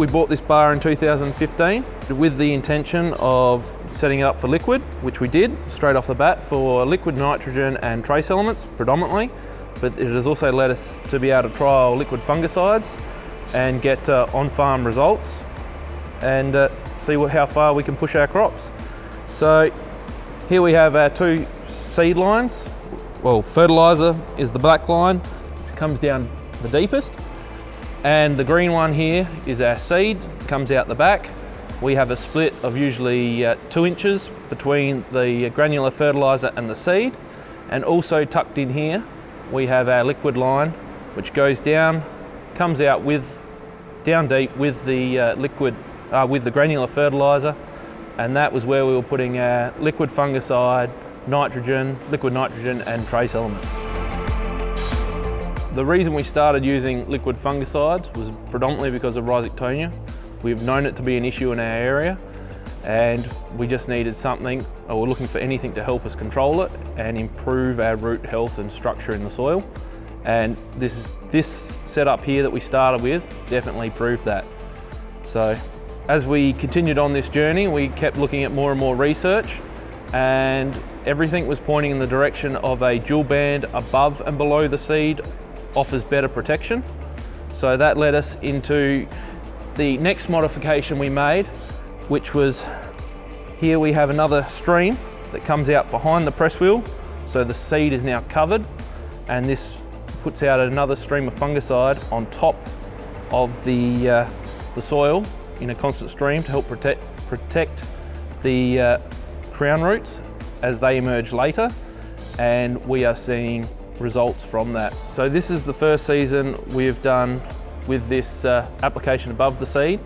We bought this bar in 2015 with the intention of setting it up for liquid, which we did straight off the bat for liquid nitrogen and trace elements predominantly, but it has also led us to be able to trial liquid fungicides and get uh, on-farm results and uh, see what, how far we can push our crops. So here we have our two seed lines. Well, fertiliser is the black line, which comes down the deepest. And the green one here is our seed, comes out the back. We have a split of usually uh, two inches between the granular fertiliser and the seed. And also tucked in here, we have our liquid line, which goes down, comes out with, down deep with the uh, liquid, uh, with the granular fertiliser. And that was where we were putting our liquid fungicide, nitrogen, liquid nitrogen and trace elements. The reason we started using liquid fungicides was predominantly because of Rhizoctonia. We've known it to be an issue in our area and we just needed something, or we're looking for anything to help us control it and improve our root health and structure in the soil. And this, this setup here that we started with definitely proved that. So as we continued on this journey, we kept looking at more and more research and everything was pointing in the direction of a dual band above and below the seed offers better protection. So that led us into the next modification we made, which was here we have another stream that comes out behind the press wheel. So the seed is now covered and this puts out another stream of fungicide on top of the, uh, the soil in a constant stream to help protect, protect the uh, crown roots as they emerge later and we are seeing results from that. So this is the first season we've done with this uh, application above the seed.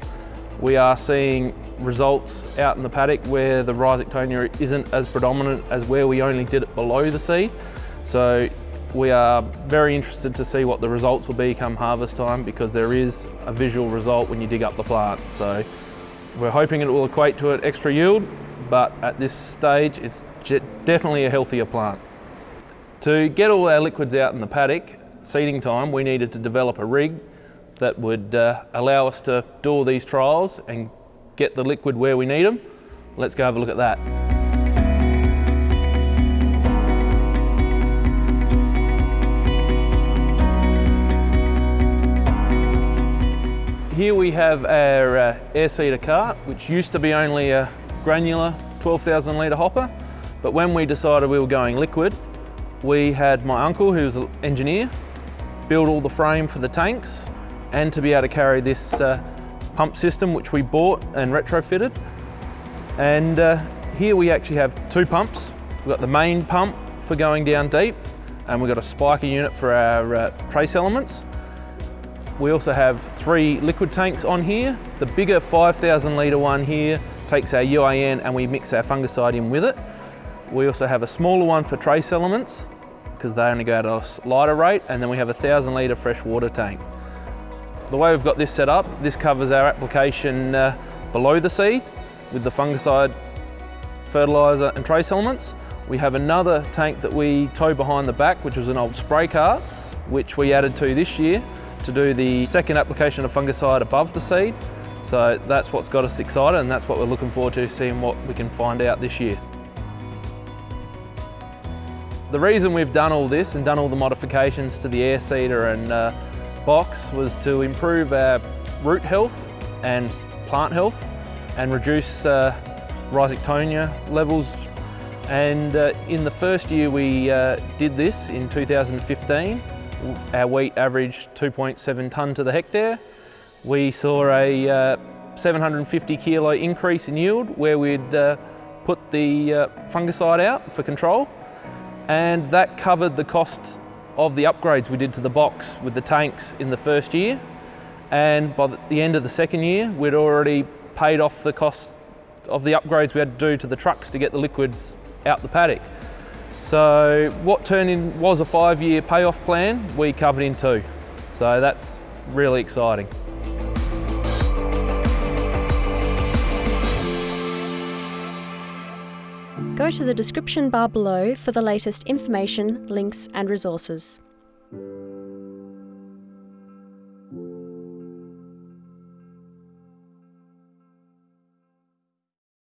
We are seeing results out in the paddock where the Rhizoctonia isn't as predominant as where we only did it below the seed. So we are very interested to see what the results will be come harvest time because there is a visual result when you dig up the plant. So we're hoping it will equate to an extra yield, but at this stage it's definitely a healthier plant. To get all our liquids out in the paddock, seeding time, we needed to develop a rig that would uh, allow us to do all these trials and get the liquid where we need them. Let's go have a look at that. Here we have our uh, air seeder cart, which used to be only a granular 12,000 litre hopper, but when we decided we were going liquid, we had my uncle, who's an engineer, build all the frame for the tanks and to be able to carry this uh, pump system which we bought and retrofitted. And uh, here we actually have two pumps. We've got the main pump for going down deep and we've got a spiker unit for our uh, trace elements. We also have three liquid tanks on here. The bigger 5,000 litre one here takes our UAN and we mix our fungicide in with it. We also have a smaller one for trace elements because they only go at a lighter rate and then we have a 1,000 litre fresh water tank. The way we've got this set up, this covers our application uh, below the seed with the fungicide, fertiliser and trace elements. We have another tank that we tow behind the back which was an old spray cart which we added to this year to do the second application of fungicide above the seed. So that's what's got us excited and that's what we're looking forward to seeing what we can find out this year. The reason we've done all this and done all the modifications to the air seeder and uh, box was to improve our root health and plant health and reduce uh, rhizoctonia levels. And uh, in the first year we uh, did this in 2015, our wheat averaged 2.7 tonne to the hectare. We saw a uh, 750 kilo increase in yield where we'd uh, put the uh, fungicide out for control and that covered the cost of the upgrades we did to the box with the tanks in the first year and by the end of the second year we'd already paid off the cost of the upgrades we had to do to the trucks to get the liquids out the paddock. So what turned in was a five-year payoff plan, we covered in two. So that's really exciting. Go to the description bar below for the latest information, links and resources.